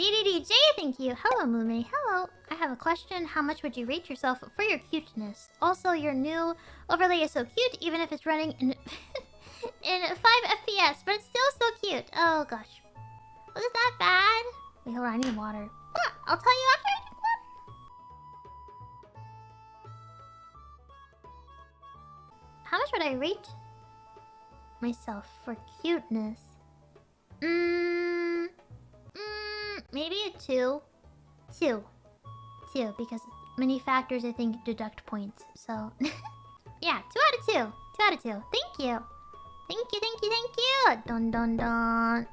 DDDJ, thank you. Hello, Mume. Hello. I have a question. How much would you rate yourself for your cuteness? Also, your new overlay is so cute, even if it's running in in 5 FPS, but it's still so cute. Oh gosh. Was it that bad? Wait, hold on. I need water. Ah, I'll tell you after I water. How much would I rate myself for cuteness? Maybe a two. Two. Two, because many factors I think deduct points. So, yeah, two out of two. Two out of two. Thank you. Thank you, thank you, thank you. Dun dun dun.